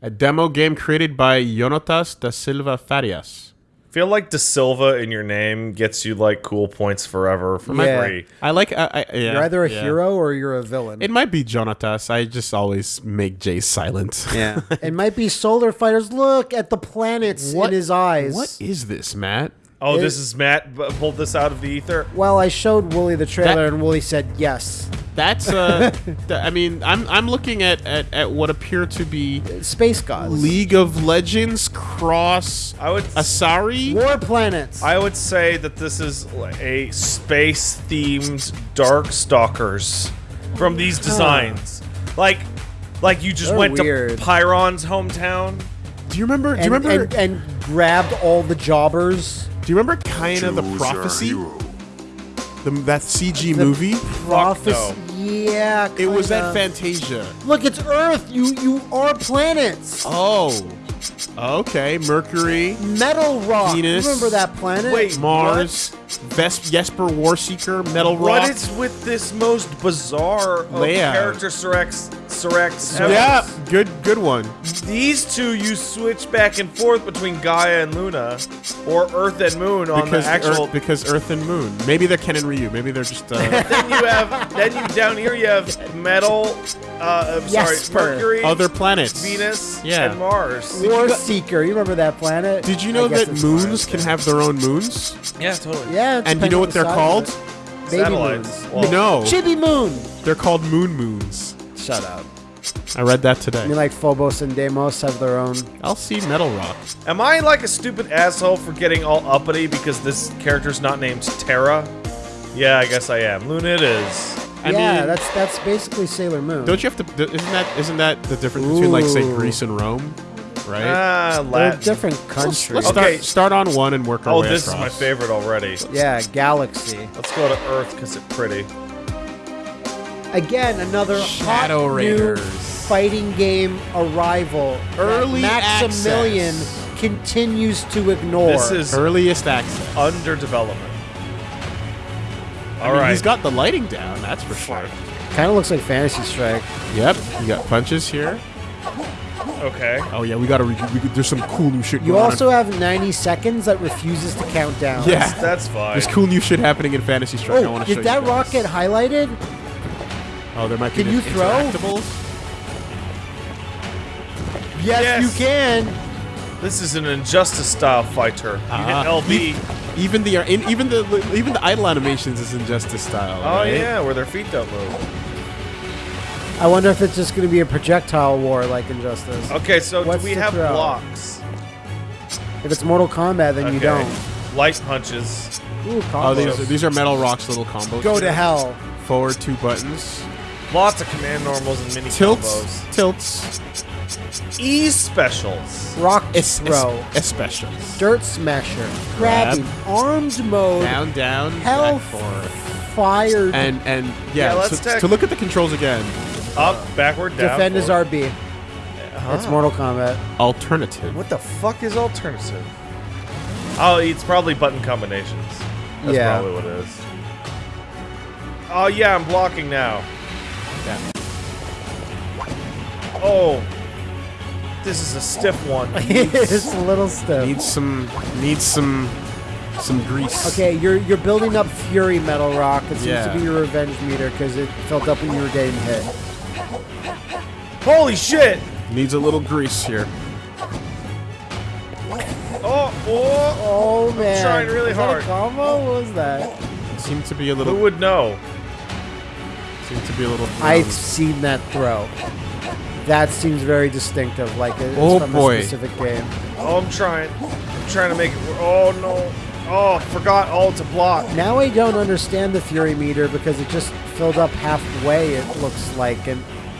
A demo game created by Jonatas da Silva Farias. feel like De Silva in your name gets you like cool points forever for Yeah. free. I like. I, I, yeah, You're either a yeah. hero or you're a villain. It might be Jonatas. I just always make Jay silent. yeah. it might be solar fighters. Look at the planets What- in his eyes. What is this, Matt? Oh, It- this is Matt b- pulled this out of the ether. Well, I showed Wooly the trailer, That- and Wooly said yes. That's uh. th- I mean, I'm I'm looking at, at at what appear to be Space gods. League of Legends cross I would Asari. War planets. I would say that this is a space themed Dark Stalkers from these designs. Like like you just They're went weird. to Pyron's hometown. Do you remember? Do you remember? and, and grabbed all the jobbers. Do you remember Kaena the Prophecy? The, that CG movie. Prophecy. no. Yeah. It was kinda. at Fantasia. Look, it's Earth. You you are planets. Oh. Okay. Mercury, Metal rock. Venus. Remember that planet? Wait, Mars, Ves- Jesper Warseeker, Metal Rock. What is with this most bizarre of Layout. character Sirex? Sirex. ever? yeah, good good one. These two you switch back and forth between Gaia and Luna, or Earth and Moon on Because the actual. Earth, because Earth and Moon. Maybe they're Ken and Ryu. Maybe they're just. Uh, then you have then you down here you have metal. Uh, I'm sorry, Mercury, other planets. Venus, Yeah. and Mars. War Seeker. You remember that planet? Did you know that moons Mars. can have their own moons? Yeah, totally. Yeah. And you know what the they're called? Baby Satellites. moons. Well, no, Chibi moon. they're called moon moons. Shut up. I read that I today. mean, like Phobos and Deimos have their own. I'll see Metal Rock. Am I like a stupid asshole for getting all uppity because this character's not named Terra? Yeah, I guess I am. Luna it is. I yeah, mean, that's that's basically Sailor Moon. don't you have to? Isn't that isn't that the difference between like say Greece and Rome, right? Ah, They're Latin. different let's countries. let's Okay. start start on one and work our Oh, way this is my favorite already. Yeah, Galaxy. Let's go to Earth because it's pretty. Again, another Shadow hot Raiders. new fighting game arrival. that Early Maximilian access. continues to ignore. This is Earliest access. under development. I All mean, right. He's got the lighting down. That's for sure. kind of looks like Fantasy Strike. Yep. You got punches here. okay. Oh yeah, we gotta. Re- we, there's some cool new shit. You going on. also have 90 seconds that refuses to count down. Yeah. That's fine. There's cool new shit happening in Fantasy Strike. I Oh, want to show did that you rock get highlighted? Oh, there might be Can you throw? Yes, Yes. you can. This is an injustice style fighter. You hit uh-huh. LB. Even the in, even the even the idle animations is Injustice style. oh right? yeah, where their feet don't move. I wonder if it's just going to be a projectile war like Injustice. Okay, so What's do we have throw? blocks? If it's Mortal Kombat, then you don't. Light punches. Ooh, Oh, these are, these are Metal Rock's little combos. Go to hell. Forward two buttons. Lots of command normals and mini Tilts. combos. Tilts. E specials. Rock Es, throw. es, specials. Dirt smasher. Grab. Grabbing. Armed mode. Down, down. Hell back forward. Fired. And and yeah. Yeah, so, take- to look at the controls again. Up, backward, down. Defend is. RB. Uh-huh. It's Mortal Kombat. Alternative. What the fuck is alternative? Oh, it's probably button combinations. That's Yeah. probably what it is. Oh yeah, I'm blocking now. Yeah. Oh, this is a stiff one. it's a little stiff. Needs some needs some some grease. Okay, you're you're building up Fury Metal Rock. It seems Yeah. to be your revenge meter because it filled up when you were getting hit. Holy shit! Needs a little grease here. Oh, oh! Oh man! trying really Was that a hard. combo? What was that? Seemed to be a little. Who little. would know? Seemed to be a little. I've seen that throw. That seems very distinctive, like it's Oh, from boy. a specific game. Oh, I'm trying. I'm trying to make it. wor- Oh no! Oh, forgot all to block. Now I don't understand the Fury meter because it just filled up halfway. It looks like, and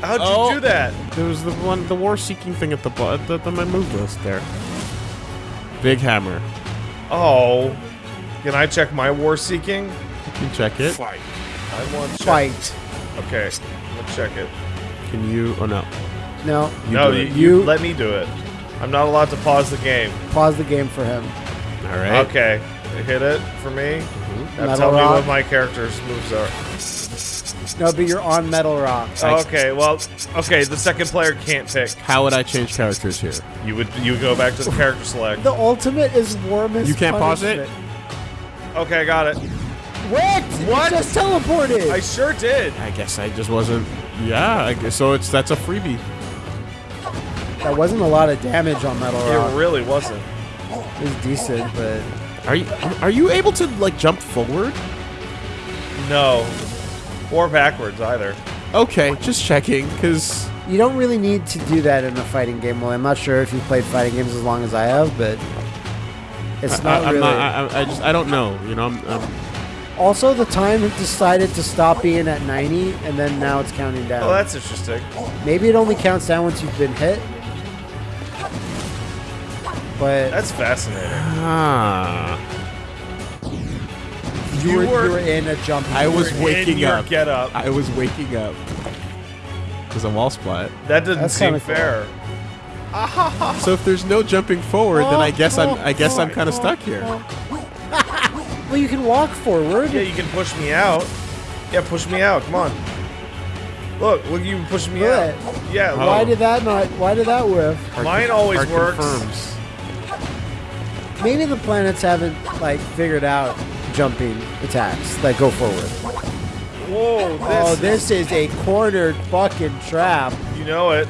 How'd you Oh. do that? There was the one, the war seeking thing at the bottom, the, the, my move list there. Big hammer. Oh, can I check my war seeking? You can check it. I want to check. fight. Okay, let's check it. Can you? Oh no. No, You no, you, you You- let me do it. I'm not allowed to pause the game. pause the game for him. All right. Okay, hit it for me. Mm-hmm. Now Metal tell me what my character's moves are. No, but you're on Metal Rock. Oh, okay, well, okay. The second player can't pick. How would I change characters here? You would you would go back to the character select. The ultimate is warmest. You can't pause it? Okay, I got it. Wait! What? You just teleported. I sure did. I guess I just wasn't. Yeah, I guess so. It's that's a freebie. that wasn't a lot of damage on Metal Rock. It really wasn't. It was decent, but Are you are you able to like jump forward? No, or backwards either. Okay, just checking, cause you don't really need to do that in a fighting game. Well, I'm not sure if you've played fighting games as long as I have, but it's not I, am really. not. I, I just I don't know. You know, I'm, I'm also, the time decided to stop being at 90, and then now it's counting down. Oh, that's interesting. Maybe it only counts down once you've been hit. But That's fascinating. ah. you, you were, were- you were in a jump. I was waking up. Get up. I was waking up because I'm wall splat. That doesn't That's seem kinda cool. fair. So if there's no jumping forward, then I guess I'm I guess I'm kind of stuck here. Well, you can walk forward. Yeah, you can push me out. Yeah, push me out. Come on. Look, look, you push me out. Yeah, Oh. Why did that not? Why did that whiff? Mine always Art works. confirms. Maybe the planets haven't like figured out jumping attacks that go forward. Whoa, oh, this, oh, this is a cornered fucking trap. You know it.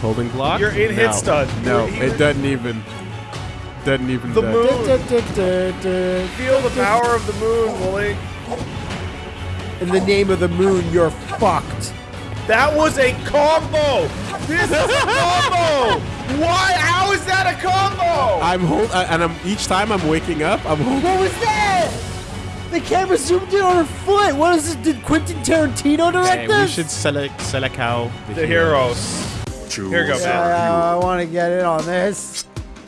Holding block. You're in hit No. stun. No, it doesn't even. Doesn't even. The moon. In Feel the power of the moon, Wooly. In the name of the moon, you're fucked. That was a combo. This is a combo. Why? How is that a combo? I'm hold, uh, and I'm each time I'm waking up. I'm holding. What was that? The camera zoomed in on her foot. What is this? Did Quentin Tarantino direct Hey, this? we should select select how the heroes. Here you go, Yeah, yeah, I want to get in on this.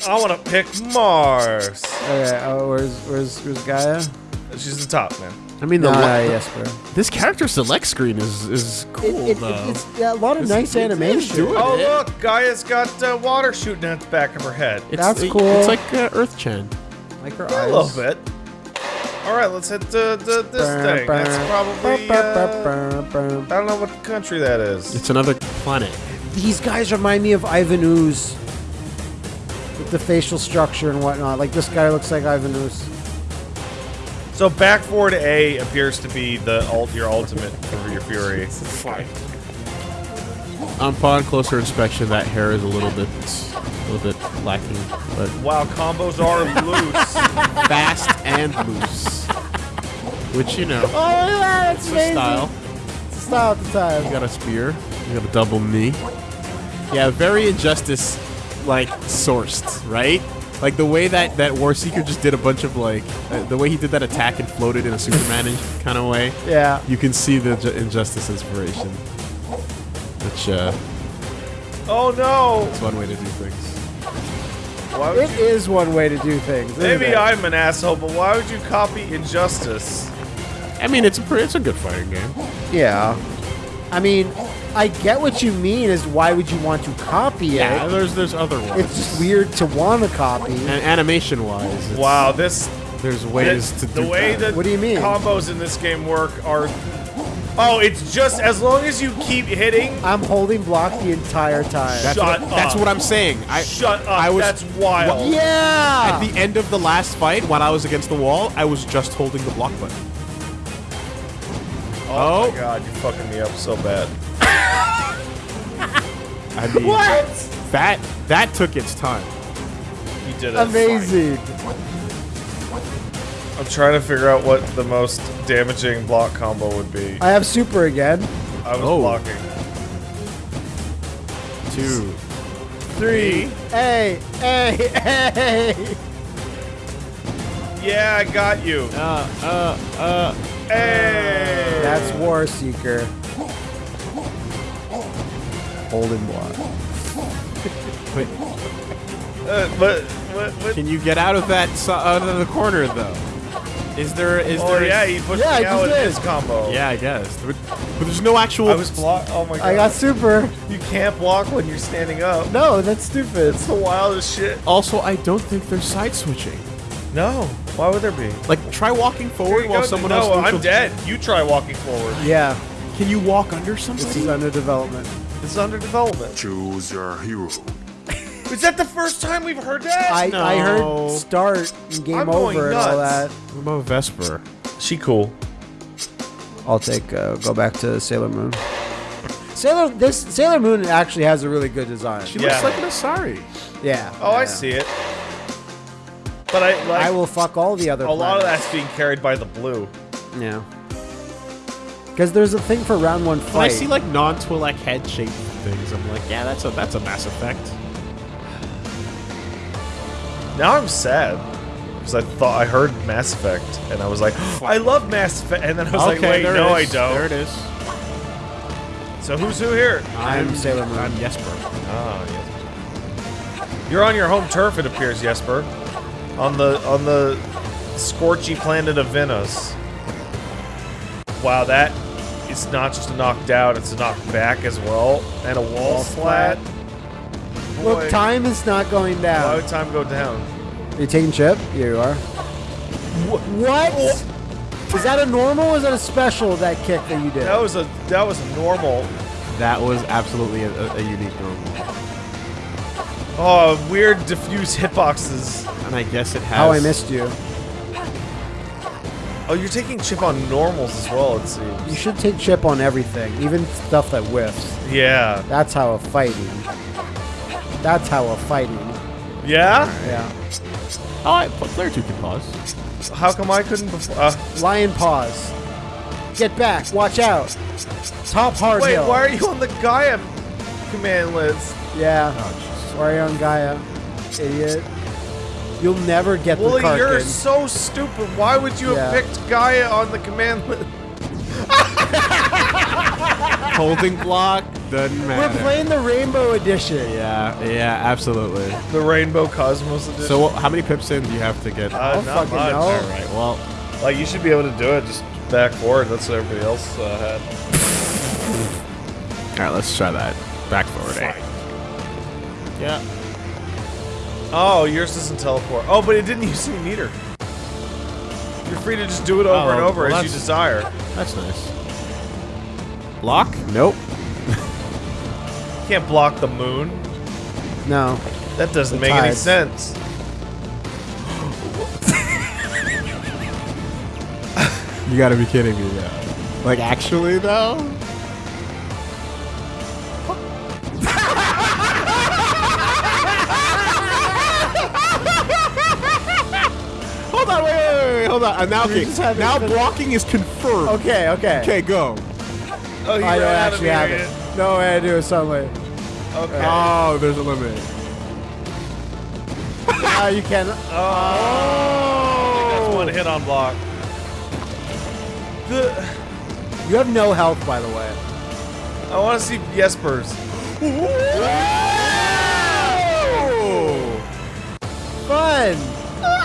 I want to pick Mars. Okay, oh, where's where's where's Gaia? She's the top, man. I mean, the Nah, yes, bro. this character select screen is is cool it, it, though. it's yeah, a lot of nice it's- animation. it's doing Oh, it. look, Gaia's got uh, water shooting out the back of her head. It's, That's it- cool. It's like uh, Earth Chan. Like her Yeah, eyes. a little bit. All right, let's hit the, the, this thing. That's probably. Uh, I don't know what country that is. It's another planet. These guys remind me of Ivan Ooze. With the facial structure and whatnot. Like this guy looks like Ivan Ooze. So back forward A appears to be the ult, your ultimate for your fury. Upon closer inspection, that hair is a little bit, a little bit lacking, but Wow, combos are loose. fast and loose. Which you know, Oh, yeah, that's it's a style. It's a style at the time. You got a spear. You got a double knee. Yeah, very injustice, like sourced, right? Like the way that that War Seeker just did a bunch of like uh, the way he did that attack and floated in a Superman kind of way. Yeah. You can see the Ju- injustice inspiration, which uh, oh no! It's one way to do things. Why would It you? is one way to do things. isn't Maybe it? I'm an asshole, but why would you copy Injustice? I mean, it's a pretty, it's a good fighting game. Yeah. I mean, I get what you mean. Is why would you want to copy it? Yeah, there's there's other ones. It's just weird to want to copy. And animation wise, Wow, this there's ways the, to the do way that. that What do you mean? combos in this game work are. Oh, it's just as long as you keep hitting. I'm holding block the entire time. That's, Shut what, that's up. what I'm saying. I Shut up! I was That's wild. yeah. At the end of the last fight, when I was against the wall, I was just holding the block button. Oh, Oh. my god, you're fucking me up so bad. I mean, what? that that took its time. You did it. Amazing. I'm trying to figure out what the most damaging block combo would be. I have super again. I was Oh. blocking. Two. Three. Hey, hey, hey. Yeah, I got you. Uh, uh, uh. Hey. That's War Seeker. Holding block. Wait, Uh, but what? what can you get out of that so- out of the corner though? Is there is oh there? yeah, he pushed Yeah, me out just with his combo. Yeah, I guess. But, but there's no actual. I was block. Oh my god. I got super. You can't block when you're standing up. No, that's stupid. It's the wildest shit. Also, I don't think there's side switching. No. Why would there be? Like, try walking forward while go. someone no, else. moves I'm with- dead. You try walking forward. Yeah, Can you walk under something? this is under development. This is under development. Choose your hero. Is that the first time we've heard that? I, I No. heard start and game I'm going over and all nuts. that. What about Vesper? she cool. I'll take uh, go back to Sailor Moon. Sailor this Sailor Moon actually has a really good design. She Yeah. looks like an Asari. yeah. Oh, I see it. But I like I will fuck all the other. a lot of that's being carried by the blue. Yeah. Because there's a thing for round one fight. When I see like non-Twi'lek head-shaped things, I'm like, yeah, that's a that's a Mass Effect. Now I'm sad because I thought I heard Mass Effect and I was like, I love Mass Effect, and then I was like, wait, no, it I is. There it don't. There it is. So who's who here? I'm Sailor Moon. I'm Jesper. Oh, yes. You're on your home turf, it appears, Jesper. On the on the scorchy planet of Venus. Wow, that is not just a knockdown; it's a knockback as well, and a wall, Wall splat. splat. Boy, Look, time is not going Why down. would time go down? Are you taking chip? Here you are. What? Is that a normal or is that a special, that kick that you did? That was a that was a normal. That was absolutely a, a, a unique normal. Oh, weird diffuse hitboxes. And I guess it has. How I missed you. Oh, you're taking chip on normals as well. It seems. You should take chip on everything, even stuff that whiffs. Yeah. That's how a fighting. That's how a fighting. Yeah. Yeah. Oh, I, player two can pause. How come I couldn't before? Uh, Lion pause. Get back. Watch out. Top hard wait, hill. why are you on the Gaia command list? Yeah. Oh, Why are you on Gaia? Idiot. You'll never get Well, the you're Karkin. so stupid. Why would you have picked Gaia on the command list? Holding block doesn't We're playing the Rainbow Edition. Yeah, yeah, absolutely. The Rainbow Cosmos edition. So, what- how many pips in do you have to get? uh, I'll not fucking much. know. All right. Well, Like you should be able to do it. Just back forward. That's what everybody else uh, had. all right. Let's try that. Back forward. Yeah. Oh, yours doesn't teleport. Oh, but it didn't use any meter. You're free to just do it over Oh, and over well, as you desire. That's nice. Block? Nope. You can't block the moon. No. That doesn't The make any sense. You gotta be kidding me, though. Like, actually, though? Hold on, wait, wait, wait, wait, hold on. Uh, now, okay, just having now blocking is confirmed. Okay, okay. Okay, go. Oh, you I don't ran out of actually have meter it. No way I do it some way. Okay. Oh, there's a limit. Ah, you can. I think that's one hit on block. The, You have no health, by the way. I want to see Jesper's. Fun.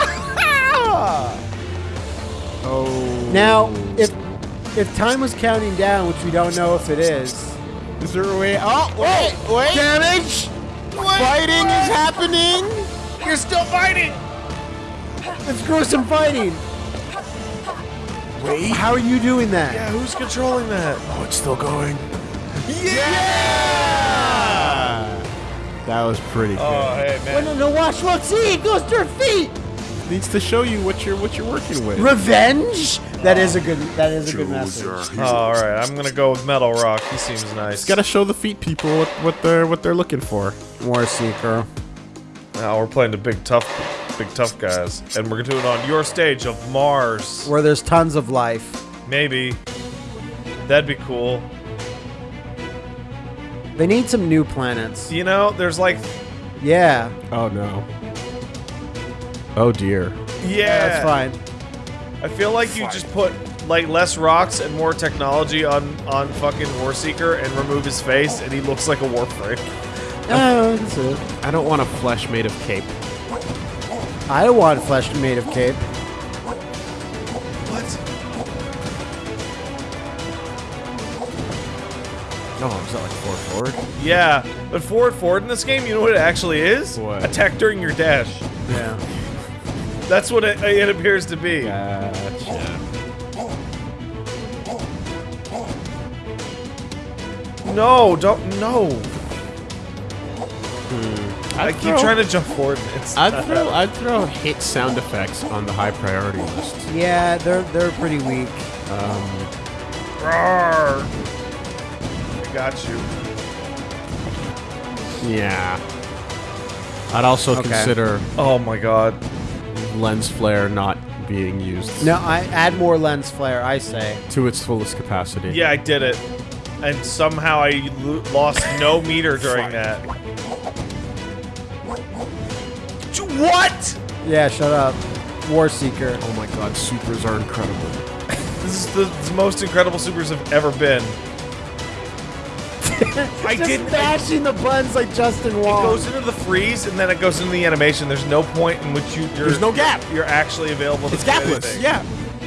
Oh. Now, if if time was counting down, which we don't know if it is, Is there a way? Oh, wait, wait. damage. Fighting is happening. You're still fighting. Let's go some fighting. Wait. How are you doing that? Yeah, who's controlling that? Oh, it's still going. Yeah! That was pretty oh, good. Oh, hey Well, man. no, no, watch, look, see, it goes to her feet. Needs to show you what you're what you're working with. Revenge. That is a good. That is a good Choose message. Oh, all right, I'm gonna go with Metal Rock. He seems nice. Got to show the feet people what, what they're what they're looking for. War Seeker. Now we're playing the big tough, big tough guys, and we're doing it on your stage of Mars. Where there's tons of life. Maybe. That'd be cool. They need some new planets. You know, there's like, Yeah, Oh no. Oh dear. yeah, that's fine. I feel like you just put like less rocks and more technology on on fucking Warseeker and remove his face, and he looks like a Warframe. Oh, that's it. I don't want a flesh made of cape. I want flesh made of cape. What? No, is that like forward forward? Yeah, but forward forward in this game, you know what it actually is? What? Attack during your dash. Yeah. That's what it, it appears to be. Gotcha. No, don't no. Hmm. I keep throw- trying to jump forward. It's I'd throw I'd throw hit sound effects on the high priority list. Yeah, they're they're pretty weak. Um, Roar. I got you. Yeah. I'd also Okay. consider Oh my god. Lens flare not being used No, I add more lens flare. I say. to its fullest capacity. Yeah, I did it. And somehow I lo- lost no meter during that. What? Yeah, shut up. War Seeker. Oh my god, supers are incredible. This is the, the most incredible supers have ever been. I Just didn't. mashing the buttons like Justin It goes into the freeze and then it goes into the animation. There's no point in which you There's no gap. You're actually available. To It's gapless. anything. Yeah.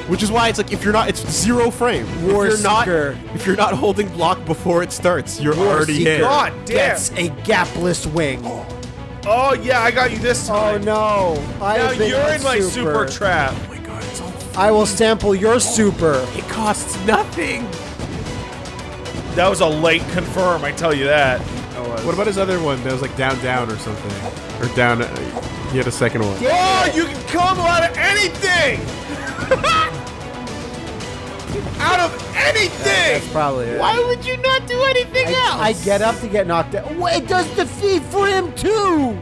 Which is why it's like if you're not, it's zero frame. War if you're not, if you're not holding block before it starts, you're War already Seeker hit. God damn. gets a gapless wing. Oh yeah, I got you this oh, time. Oh no! I Now you're in my super trap. Oh my god, it's all. I will sample your super. It costs nothing. That was a late confirm. I tell you that. What about his other one that was like down, down or something, or down? Uh, he had a second one. Oh, you can come out of anything. out of anything. That's probably it. Why would you not do anything I, I get up to get knocked out. Well, it does defeat for him too.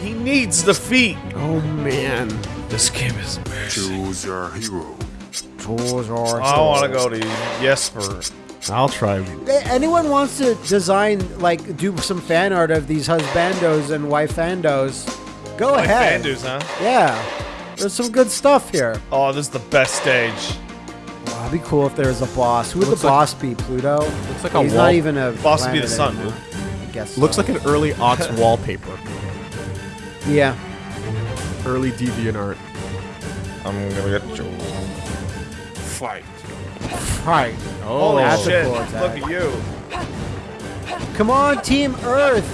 He needs the feet. Oh man. This game is embarrassing. Choose your hero. I want to go to Jesper. I'll try. Anyone wants to design, like, do some fan art of these husbandos and wifandos? Go Like ahead. Bandus, huh? Yeah, there's some good stuff here. Oh, this is the best stage. Oh, it'd be cool if there was a boss. Who would the Looks like- boss be? Pluto? Looks like a He's wall. not even a Boss would be the planet sun, anymore. I guess. Looks so. like an early Ox wallpaper. yeah. Early deviant art. I'm gonna get you. Fight. Right. Oh, Holy that's a shit! cool attack. Look at you. Come on, Team Earth.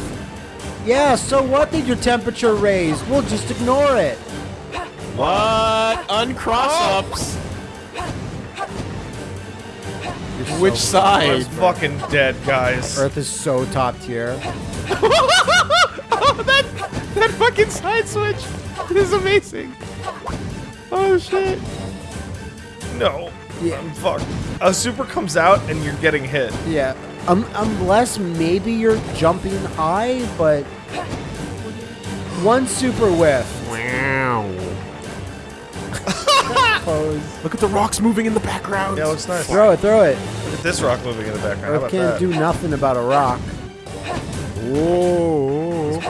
Yeah. So what? Did your temperature raise? We'll just ignore it. What? Uncross ups. You're Which so- I side? was fucking dead, guys. Earth is so top tier. oh, that that fucking side switch is amazing. Oh shit. No. Yeah. I'm fucked. A super comes out and you're getting hit. Yeah. Um, unless maybe you're jumping high, but one super whiff. Wow. Pose. Look at the rocks moving in the background. Yeah, looks nice. Throw it, throw it. Look at this rock moving in the background. How Earth about can't that? do nothing about a rock. Whoa.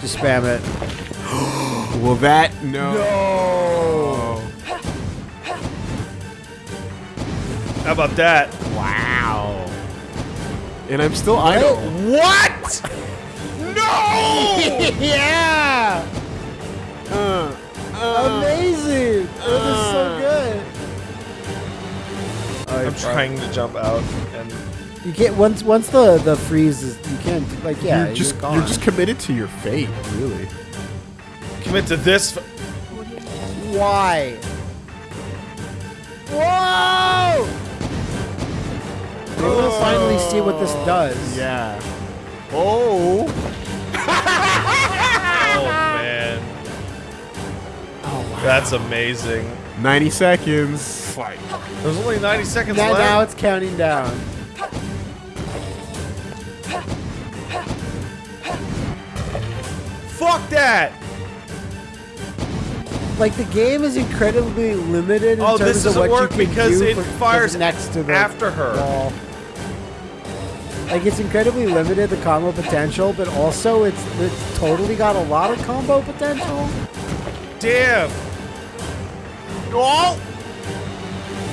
Just spam it. Will that no? No. How about that? Wow. And I'm still idle. What? no! yeah. Uh, Amazing. Earth is so good. Oh, I'm trying to jump out and You can't once once the the freeze is you can't like yeah you're just gone. you're just committed to your fate, really. commit to this. f- why? Whoa! Maybe we'll oh. finally see what this does. Yeah. Oh. Oh man. Oh wow. That's amazing. 90 seconds. Fight. There's only 90 seconds Now, left. now it's counting down. Fuck that! Like the game is incredibly limited in Oh, terms this of doesn't what work you can because do it for- fires next to the after her. wall. Like it's incredibly limited the combo potential, but also it's it's totally got a lot of combo potential. Damn! Oh.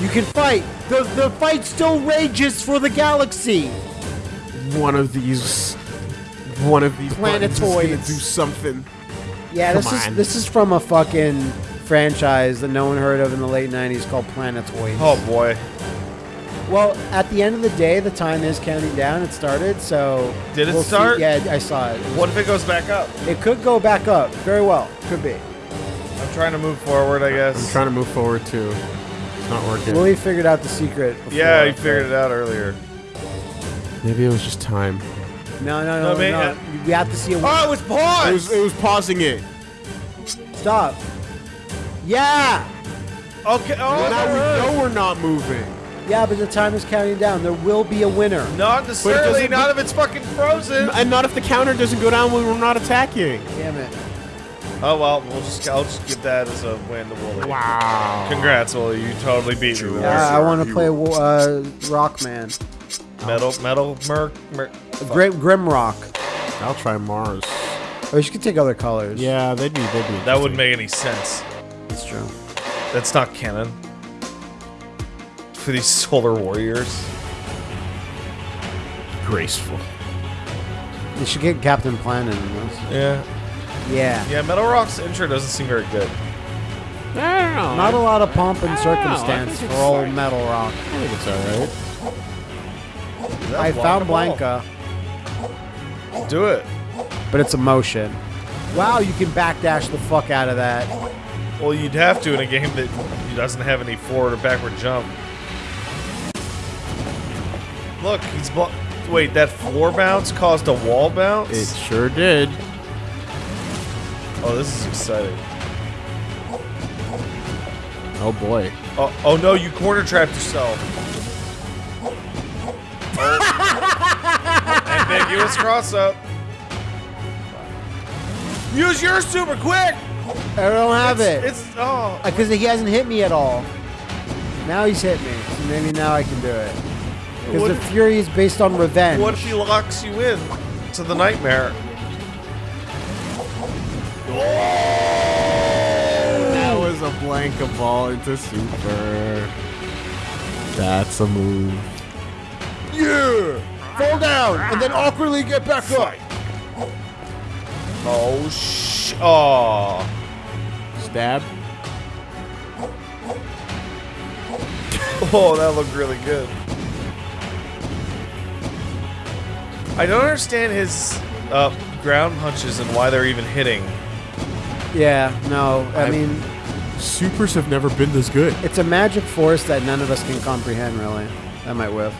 You can fight. The the fight still rages for the galaxy. One of these. One of these buttons is gonna do something. Yeah, this Come is this is from a fucking franchise that no one heard of in the late '90s called Planetoids. Oh boy. Well, at the end of the day, the time is counting down. It started, so Did it we'll see- start? Yeah, I saw it. It, What if it goes back up? it could go back up. Very well, could be. I'm trying to move forward, I guess. I'm trying to move forward too. It's not working. Willie figured out the secret. Before, yeah, he figured it out earlier. Maybe it was just time. No, no, No, no, man, no. uh, You have to see a. Oh, it was paused! It was it was pausing it. Stop. Yeah. okay, oh, now we know we're not moving. Yeah, but the time is counting down. There will be a winner. Not necessarily, doesn't- if it's fucking frozen. And not if the counter doesn't go down when we're not attacking. Damn it. Oh well, we'll just I'll just give that as a win to Wooly. Wow. Congrats, Wooly. You totally beat me Yeah, that. I want to play wo- uh, Rockman. Metal, metal, merc, merc. Grim, Grimrock. I'll try Mars. Or you could take other colors. Yeah, they'd be they'd be. That wouldn't make any sense. That's true. That's not canon. For these solar warriors. graceful. You should get Captain Planet in this. Yeah. Yeah. Yeah, Metal Rock's intro doesn't seem very good. I don't know. Not a lot of pomp and I don't know, I circumstance for it's old like- Metal Rock. I think it's alright. I found Blanka, Do it. but it's a motion. Wow, you can backdash the fuck out of that. Well, you'd have to in a game that doesn't have any forward or backward jump. Look, he's blo- wait. That floor bounce caused a wall bounce. It sure did. oh, this is exciting. Oh boy. Oh, oh no, you corner trapped yourself. Oh. Ambiguous cross up. Use yours super quick. I don't have it. It's oh. Uh, because he hasn't hit me at all. Now he's hit me. So maybe now I can do it. Because the Fury is based on revenge. What if he locks you in to the nightmare? That was a Blanka ball into super. That's a move. Yeah! Fall down and then awkwardly get back up. Oh sh! Oh. Stab. Oh, that looked really good. I don't understand his uh, ground punches and why they're even hitting. Yeah, no. I I've- mean, Supers have never been this good. it's a magic force that none of us can comprehend, really. That might whiff.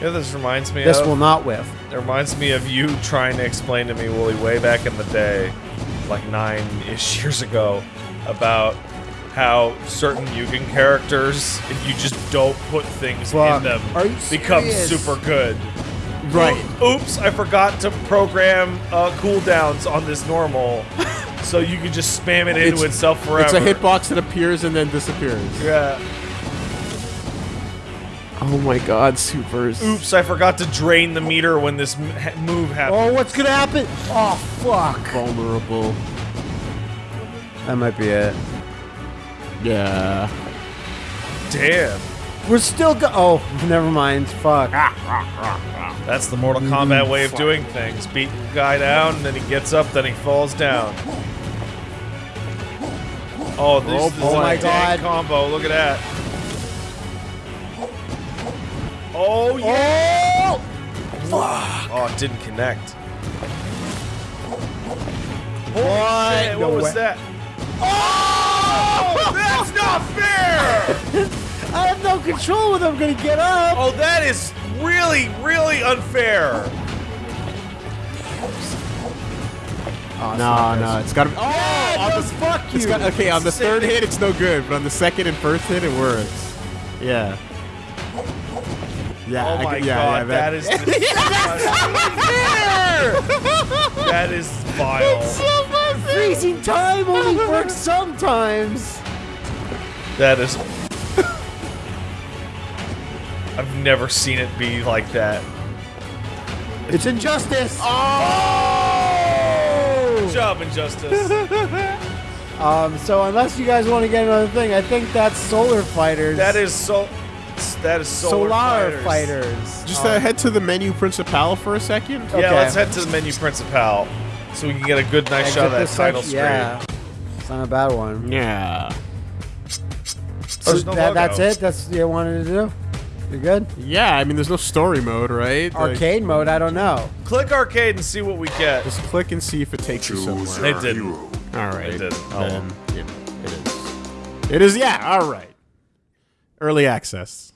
You know, this reminds me This of. will not whiff. It reminds me of you trying to explain to me, Wooly, way back in the day, like nine-ish years ago, about how certain Mugen characters, if you just don't put things Fuck. in them, Are you become serious? super good. Right. Oops, I forgot to program uh, cooldowns on this normal, so you can just spam it into It's- itself forever. It's a hitbox that appears and then disappears. Yeah. Oh my god, supers. Oops, I forgot to drain the meter when this move happened. Oh, what's gonna happen? Oh, fuck. Vulnerable. That might be it. Yeah. Damn. We're still go- Oh, never mind. Fuck. That's the Mortal Kombat way of doing things. Beat the guy down, and then he gets up, then he falls down. Oh, this, Oh, this is a Oh dang God. combo. Look at that. Oh, yeah. Oh! Oh, it didn't connect. What? What No was way. that? Oh, that's not fair! I have no control when I'm gonna get up. Oh, that is really, really unfair. Oh, No, no, it's gotta be. Oh, Yeah, on the, fuck it's you. got, okay, on the third hit, it's no good, but on the second and first hit, it works. Yeah. Yeah. Oh I my g- yeah, god, yeah, that is that is vile. So Freezing time only works sometimes. That is. I've never seen it be like that. It's injustice. Oh! Good job, Injustice. Um, so unless you guys want to get another thing, I think that's Solar Fighters. that is so. That is Solar, Solar, Fighters. Just uh, head to the menu principal for a second. Yeah, let's head to the menu principal so we can get a good, nice Exit shot of that this title section- screen. Yeah, it's not a bad one. Yeah. So no that, that's it. That's what you wanted to do. You're good. Yeah, I mean, there's no story mode, right? Like, Arcade mode. I don't know. Click arcade and see what we get. just click and see if it takes you Choose somewhere. They your didn't. All right. They didn't. Oh, Then, um, you know. It is, yeah, all right. Early access.